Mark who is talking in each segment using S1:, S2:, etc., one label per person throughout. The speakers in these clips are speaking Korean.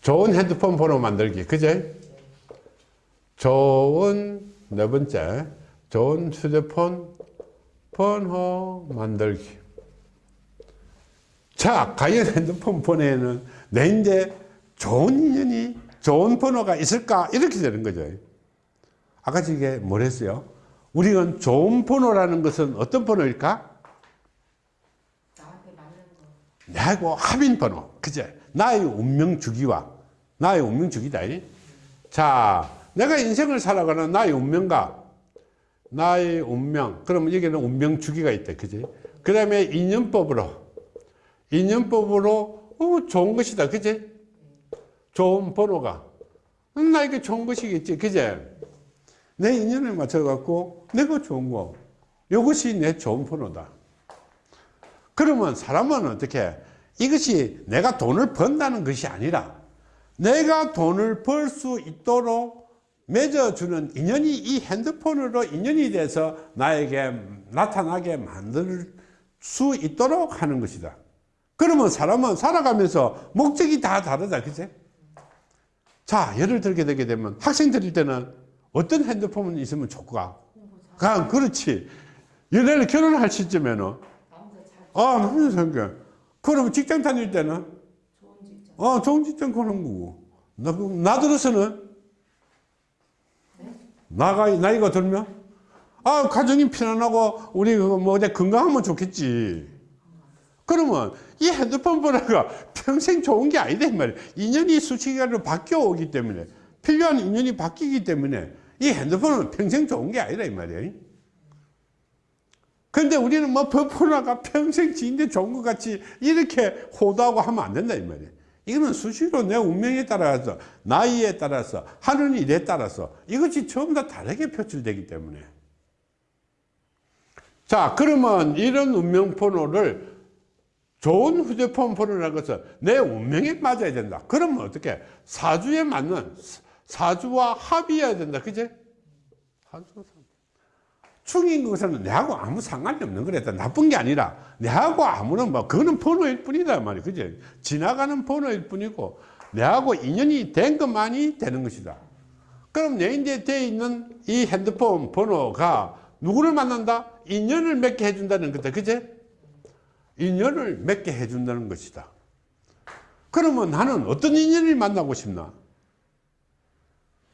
S1: 좋은 핸드폰 번호 만들기 그제? 좋은 네 번째 좋은 휴대폰 번호 만들기. 자 과연 핸드폰 번호에는 내 이제 좋은 인연이 좋은 번호가 있을까? 이렇게 되는 거죠. 아까 이게 뭘 했어요? 우리는 좋은 번호라는 것은 어떤 번호일까
S2: 나한테 맞는 거.
S1: 내하고 합인 번호. 그제? 나의 운명 주기와 나의 운명 주기다. 이. 자 내가 인생을 살아가는 나의 운명과 나의 운명. 그러면 여기는 운명 주기가 있다. 그지 그 다음에 인연법으로. 인연법으로 어, 좋은 것이다. 그지 좋은 번호가. 음, 나에게 좋은 것이겠지. 그제? 내 인연에 맞춰 갖고 내가 좋은 거. 이것이 내 좋은 번호다 그러면 사람은 어떻게 이것이 내가 돈을 번다는 것이 아니라 내가 돈을 벌 수 있도록 맺어주는 인연이 이 핸드폰으로 인연이 돼서 나에게 나타나게 만들 수 있도록 하는 것이다. 그러면 사람은 살아가면서 목적이 다 다르다 그제 자 예를 들게 되게 되면 학생들일 때는 어떤 핸드폰 있으면 좋을까? 가 그렇지. 연애를 결혼할 시점에는 아, 남자 생겨. 그럼 직장 다닐 때는?
S2: 좋은 직장.
S1: 어, 좋은 직장 가는 거고. 나, 나 들어서는? 나가, 나이가 들면? 아, 가정이 편안하고, 우리 그거 뭐, 어디 건강하면 좋겠지. 그러면 이 핸드폰 번호가 평생 좋은 게 아니다, 이 말이야. 인연이 수치기간으로 바뀌어 오기 때문에, 필요한 인연이 바뀌기 때문에, 이 핸드폰은 평생 좋은 게 아니다, 이 말이야. 근데 우리는 뭐 버퍼나가 평생 지인데 좋은 것 같이 이렇게 호도하고 하면 안 된다 이 말이에요 이거는 수시로 내 운명에 따라서 나이에 따라서 하는 일에 따라서 이것이 전부 다 다르게 표출되기 때문에. 자 그러면 이런 운명 번호를 좋은 휴대폰 번호라는 것은 내 운명에 맞아야 된다. 그러면 어떻게? 사주에 맞는 사주와 합이어야 된다. 그제? 사주 충인 것은 내하고 아무 상관이 없는 거랬다. 나쁜 게 아니라 내하고 아무런 뭐 그거는 번호일 뿐이다 말이야. 그죠? 지나가는 번호일 뿐이고 내하고 인연이 된 것만이 되는 것이다. 그럼 내 이제 돼 있는 이 핸드폰 번호가 누구를 만난다? 인연을 맺게 해준다는 거다. 그제? 인연을 맺게 해준다는 것이다. 그러면 나는 어떤 인연을 만나고 싶나?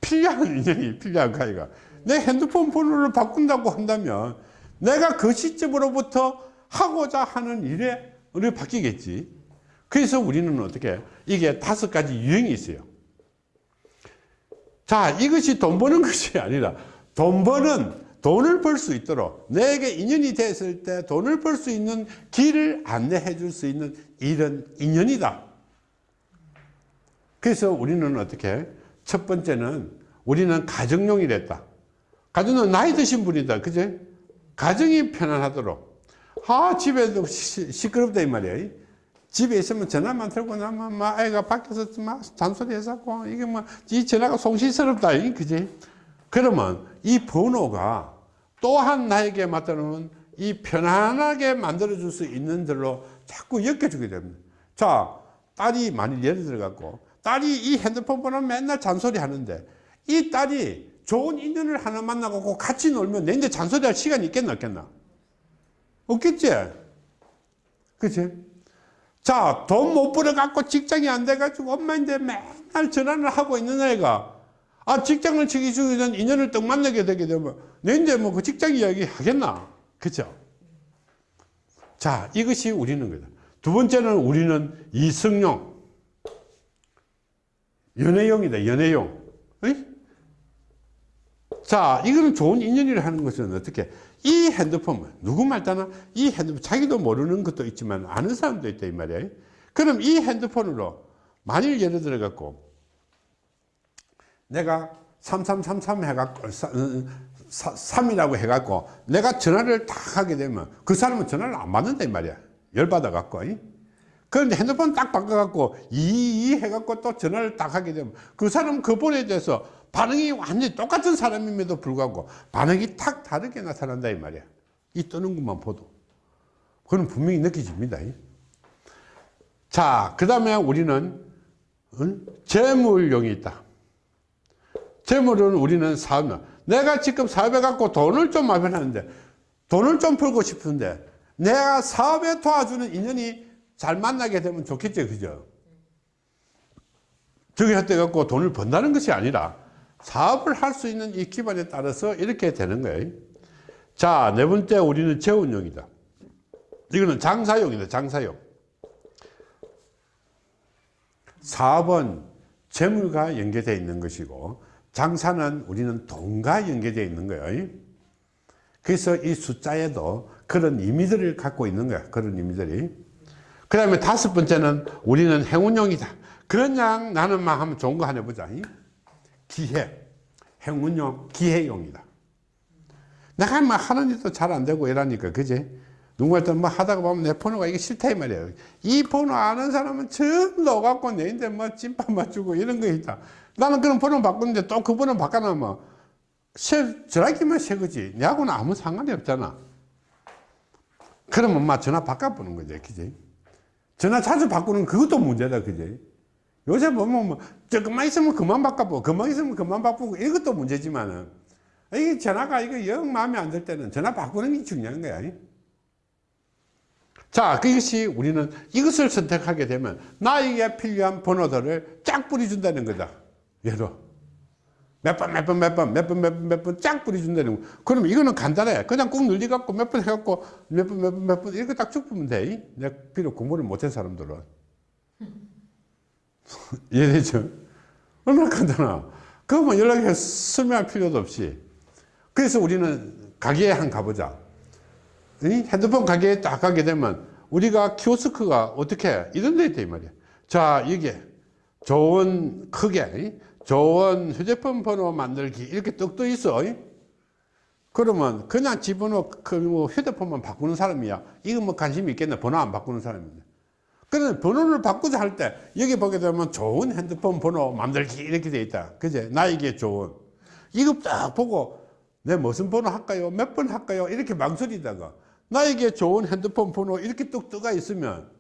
S1: 필요한 인연이 필요한 가이가 내 핸드폰 번호를 바꾼다고 한다면 내가 그 시점으로부터 하고자 하는 일에 우리 바뀌겠지. 그래서 우리는 어떻게 이게 다섯 가지 유형이 있어요. 자 이것이 돈 버는 것이 아니라 돈 버는 돈을 벌 수 있도록 내게 인연이 됐을 때 돈을 벌 수 있는 길을 안내해 줄 수 있는 이런 인연이다. 그래서 우리는 어떻게 첫 번째는 우리는 가정용이랬다 가정은 나이 드신 분이다. 그제? 가정이 편안하도록. 아 집에도 시, 시끄럽다 이 말이야. 집에 있으면 전화만 들고 나면 막 애가 밖에서 막 잔소리 해서고 이게 뭐 이 전화가 송시스럽다 그지? 그러면 이 번호가 또한 나에게 맞다는 이 편안하게 만들어 줄 수 있는 들로 자꾸 엮여주게 됩니다. 자 딸이 만일 예를 들어 갖고 딸이 이 핸드폰 번호 맨날 잔소리 하는데 이 딸이 좋은 인연을 하나 만나고 같이 놀면 내 이제 잔소리할 시간이 있겠나 없겠나? 없겠지? 그치? 자 돈 못 벌어 갖고 직장이 안 돼 가지고 엄마인데 맨날 전화를 하고 있는 애가. 아 직장을 치기 전에 인연을 딱 만나게 되게 되면 내 이제 뭐그 직장 이야기 하겠나? 그죠 자 이것이 우리는 거다. 두 번째는 우리는 이성용. 연애용이다 연애용? 자 이거는 좋은 인연이라 하는 것은 어떻게? 이 핸드폰 누구 말따나 이 핸드폰 자기도 모르는 것도 있지만 아는 사람도 있다 이 말이야. 그럼 이 핸드폰으로 만일 예를 들어 갖고 내가 3333 해갖고 3이라고 해갖고 내가 전화를 딱 하게 되면 그 사람은 전화를 안 받는다 이 말이야. 열받아 갖고 그런데 핸드폰 딱 바꿔갖고 이 해갖고 또 전화를 딱 하게 되면 그 사람 그 번호에 대해서 반응이 완전히 똑같은 사람임에도 불구하고 반응이 탁 다르게 나타난다 이 말이야 이 뜨는 것만 보도 그건 분명히 느껴집니다 자그 다음에 우리는 응? 재물용이 있다. 재물은 우리는 사업, 내가 지금 사업해 갖고 돈을 좀 마련하는데, 돈을 좀 벌고 싶은데, 내가 사업에 도와주는 인연이 잘 만나게 되면 좋겠죠, 그죠? 저기 할때 갖고 돈을 번다는 것이 아니라, 사업을 할 수 있는 이 기반에 따라서 이렇게 되는 거예요. 자, 네 번째 우리는 재운용이다. 이거는 장사용이다, 장사용. 사업은 재물과 연계되어 있는 것이고 장사는 우리는 돈과 연계되어 있는 거예요. 그래서 이 숫자에도 그런 의미들을 갖고 있는 거야. 그런 의미들이. 그 다음에 다섯 번째는 우리는 행운용이다. 그냥 나는 막 하면 좋은 거 하나 해보자. 기회. 행운용, 기회용이다. 내가 막 하는 일도 잘 안 되고 이러니까, 그지? 누구한테 뭐 하다가 보면 내 번호가 이게 싫다 이 말이에요. 이 번호 아는 사람은 전부 다 오갖고 내인데 뭐 찐빵 맞추고 이런 거 있다. 나는 그런 번호 바꾸는데 또 그 번호 바꿔놓으면 새, 전화기만 새 거지. 내하고는 아무 상관이 없잖아. 그러면 막 전화 바꿔보는 거지. 그지? 전화 자주 바꾸는 그것도 문제다. 그지? 요새 보면 뭐, 조금만 있으면 그만 바꿔보고, 그만 있으면 그만 바꾸고, 이것도 문제지만은, 이게 전화가 이거 영 마음에 안 들 때는 전화 바꾸는 게 중요한 거야. 자, 그것이 우리는 이것을 선택하게 되면 나에게 필요한 번호들을 쫙 뿌려준다는 거다. 예로. 몇 번, 몇 번, 몇 번, 몇 번, 몇 번, 몇번쫙 뿌려준다는 거. 그럼 이거는 간단해. 그냥 꾹 눌리갖고 몇 번 해갖고 몇 번, 몇 번, 몇 번 이렇게 딱쭉 보면 돼. 내가 비록 공부를 못한 사람들은. 이해되죠? 얼마나 간단하. 그거만 연락해 설명할 필요도 없이. 그래서 우리는 가게에 한 가보자. 이 핸드폰 가게에 딱 가게 되면 우리가 키오스크가 어떻게 이런 데 있다 이 말이야. 자, 이게 좋은 크게 좋은 휴대폰 번호 만들기 이렇게 뚝떠 있어. 그러면 그냥 집어넣어 그뭐 휴대폰만 바꾸는 사람이야. 이거 뭐 관심 있겠네. 번호 안 바꾸는 사람인데. 그런데 번호를 바꾸자 할 때 여기 보게 되면 좋은 핸드폰 번호 만들기 이렇게 돼 있다. 그제? 나에게 좋은. 이거 딱 보고 내 무슨 번호 할까요? 몇 번 할까요? 이렇게 망설이다가 나에게 좋은 핸드폰 번호 이렇게 뚝 떠가 있으면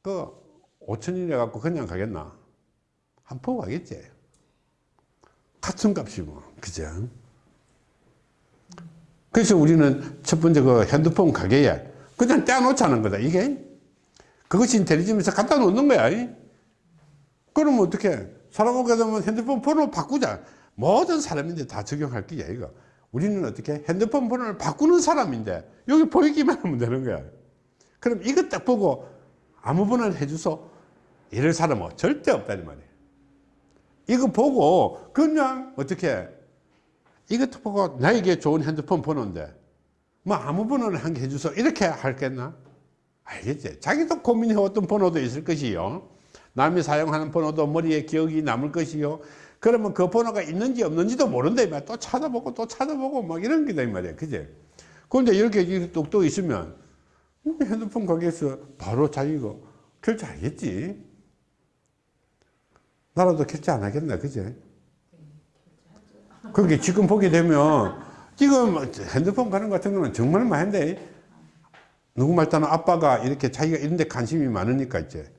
S1: 그 5천원이라 갖고 그냥 가겠나? 한포 가겠지. 값이 뭐. 그죠? 그래서 우리는 첫 번째 그 핸드폰 가게에 그냥 떼어놓자는 거다. 이게 그것이 인텔리전에서 갖다 놓는 거야. 그러면 어떻게 사람 오게 되면 핸드폰 번호 바꾸자. 모든 사람인데 다 적용할 게야 이거. 우리는 어떻게 핸드폰 번호를 바꾸는 사람인데 여기 보이기만 하면 되는 거야. 그럼 이것 딱 보고 아무 번호를 해줘서 이럴 사람은 절대 없다는 말이에요. 이거 보고 그냥 어떻게 이것도 보고 나에게 좋은 핸드폰 번호인데 뭐 아무 번호를 한 개 해줘서 이렇게 할겠나? 알겠지? 자기도 고민해왔던 번호도 있을 것이요. 남이 사용하는 번호도 머리에 기억이 남을 것이요. 그러면 그 번호가 있는지 없는지도 모른다. 이 말이야. 또 찾아보고 또 찾아보고 막 이런 게다. 이 말이야. 그지? 그런데 이렇게 똑똑 있으면 핸드폰 가게에서 바로 자기가 결제하겠지. 나라도 결제 안 하겠나. 그지? 그게 지금 보게 되면 지금 핸드폰 가는 것 같은 거는 정말 많은데 누구 말따나 아빠가 이렇게 자기가 이런 데 관심이 많으니까 이제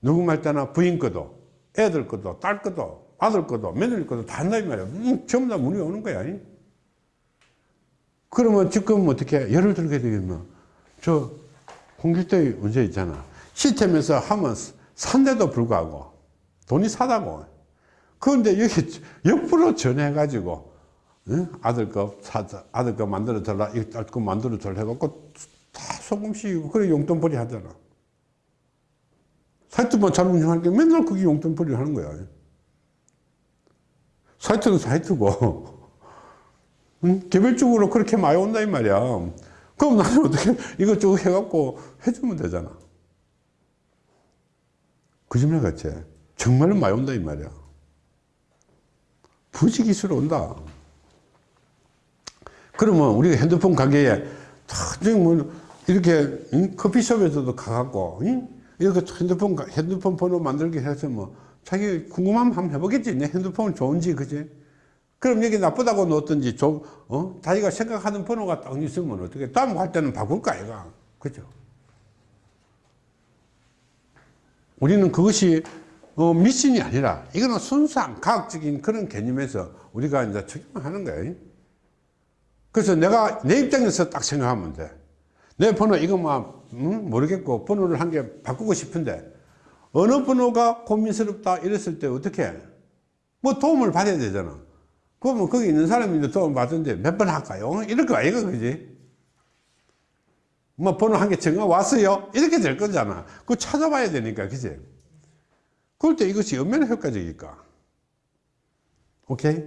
S1: 누구 말따나 부인 거도 애들 거도 딸 거도 아들 거도 며느리 거도 다 한다 이 말이야 음, 전부 다 문의 오는 거야 이. 그러면 지금 어떻게 예를 들게 되겠나 저 홍길동이 문제 있잖아 시스템에서 하면 산데도 불구하고 돈이 사다고. 그런데 여기 옆으로 전해 가지고 아들 거 사자 아들 거 만들어 달라 이딸거 만들어 달라 해갖고 다 소금 씌우고 그래 용돈벌이 하잖아. 사이트만 잘 운영하니까 맨날 그게 용돈벌이 하는 거야. 사이트는 사이트고. 응? 개별적으로 그렇게 많이 온다 이 말이야. 그럼 나는 어떻게 이것저것 해갖고 해주면 되잖아. 거짓말 같지 정말로 많이 온다 이 말이야 부지기수로 온다 그러면 우리가 핸드폰 가게에 뭐 이렇게 응? 커피숍에서도 가갖고 응? 이렇게 핸드폰 핸드폰 번호 만들게 해서 뭐 자기 궁금하면 한번 해보겠지 내 핸드폰 좋은지 그지 그럼 여기 나쁘다고 놓든지 좀 어? 자기가 생각하는 번호가 딱 있으면 어떻게 다음 갈 때는 바꿀까 아이가 그죠 우리는 그것이 어, 미신이 아니라 이거는 순수한 과학적인 그런 개념에서 우리가 이제 적용하는 거예요. 그래서 내가 내 입장에서 딱 생각하면 돼. 내 번호 이거 뭐 음, 모르겠고 번호를 한 개 바꾸고 싶은데 어느 번호가 고민스럽다 이랬을 때 어떻게 해? 뭐 도움을 받아야 되잖아. 그러면 거기 있는 사람이 이제 도움을 받는데 몇 번 할까요? 거 아이가 그지? 뭐 번호 한 개 정해 왔어요? 이렇게 될 거잖아. 그거 찾아봐야 되니까 그지? 그럴 때 이것이 얼마나 효과적일까? 오케이?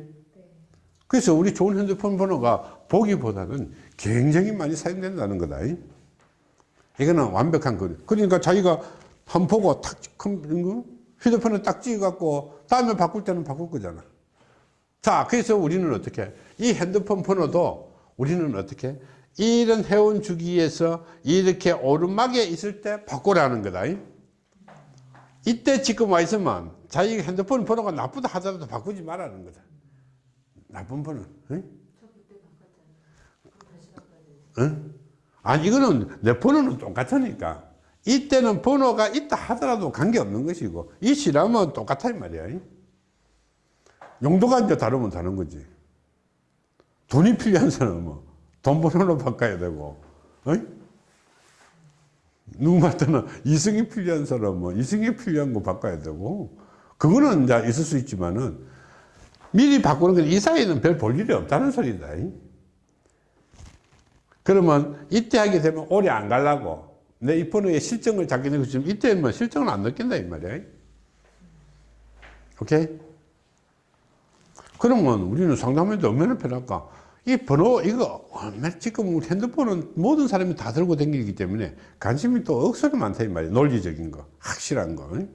S1: 그래서 우리 좋은 핸드폰 번호가 보기보다는 굉장히 많이 사용된다는 거다. 이거는 완벽한 거. 그러니까 자기가 한 보고 탁 컴- 휴대폰을 딱 찍어갖고 다음에 바꿀 때는 바꿀 거잖아. 자, 그래서 우리는 어떻게? 해? 이 핸드폰 번호도 우리는 어떻게? 해? 이런 회원 주기에서 이렇게 오르막에 있을 때 바꾸라는 거다. 이때 지금 와 있으면 자기 핸드폰 번호가 나쁘다 하더라도 바꾸지 말라는 거다. 나쁜 번호. 응? 응? 아니 이거는 내 번호는 똑같으니까 이때는 번호가 있다 하더라도 관계없는 것이고 이 시라면 똑같아 이 말이야. 용도가 이제 다르면 다른 거지. 돈이 필요한 사람은 돈 번호로 바꿔야 되고, 어이? 누구한테는 이승이 필요한 사람은 이승이 필요한 거 바꿔야 되고, 그거는 이제 있을 수 있지만은 미리 바꾸는 건 이 사이에는 별 볼 일이 없다는 소리다. 그러면 이때 하게 되면 오래 안 가려고 내이 번호에 실정을 잡게 되고 지금 이때는 뭐 실정을 안 느낀다 이 말이야. 오케이? 그러면 우리는 상담해도 얼마나 편할까? 이 번호, 이거, 지금 핸드폰은 모든 사람이 다 들고 다니기 때문에 관심이 또 억수로 많다, 이 말이야. 논리적인 거, 확실한 거. 응?